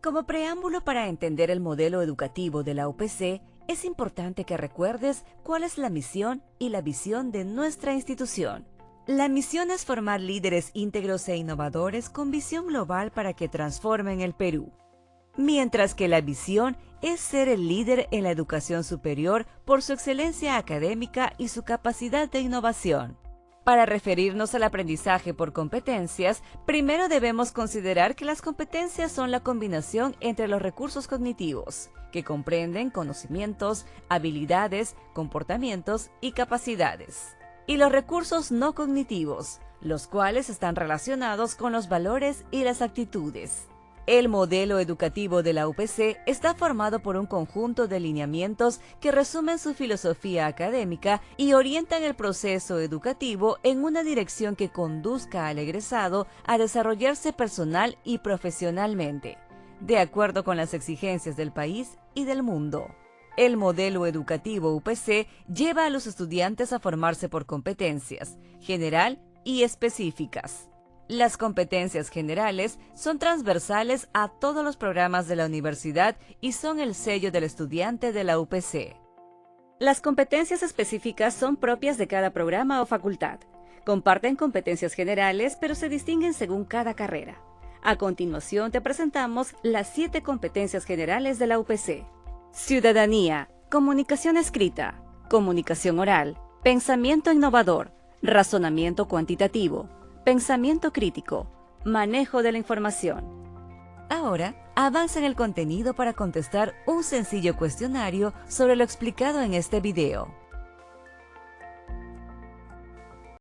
Como preámbulo para entender el modelo educativo de la UPC, es importante que recuerdes cuál es la misión y la visión de nuestra institución. La misión es formar líderes íntegros e innovadores con visión global para que transformen el Perú. Mientras que la visión es ser el líder en la educación superior por su excelencia académica y su capacidad de innovación. Para referirnos al aprendizaje por competencias, primero debemos considerar que las competencias son la combinación entre los recursos cognitivos, que comprenden conocimientos, habilidades, comportamientos y capacidades, y los recursos no cognitivos, los cuales están relacionados con los valores y las actitudes. El modelo educativo de la UPC está formado por un conjunto de lineamientos que resumen su filosofía académica y orientan el proceso educativo en una dirección que conduzca al egresado a desarrollarse personal y profesionalmente, de acuerdo con las exigencias del país y del mundo. El modelo educativo UPC lleva a los estudiantes a formarse por competencias, general y específicas. Las competencias generales son transversales a todos los programas de la universidad y son el sello del estudiante de la UPC. Las competencias específicas son propias de cada programa o facultad. Comparten competencias generales, pero se distinguen según cada carrera. A continuación te presentamos las siete competencias generales de la UPC. Ciudadanía, comunicación escrita, comunicación oral, pensamiento innovador, razonamiento cuantitativo, Pensamiento crítico. Manejo de la información. Ahora, avanza en el contenido para contestar un sencillo cuestionario sobre lo explicado en este video.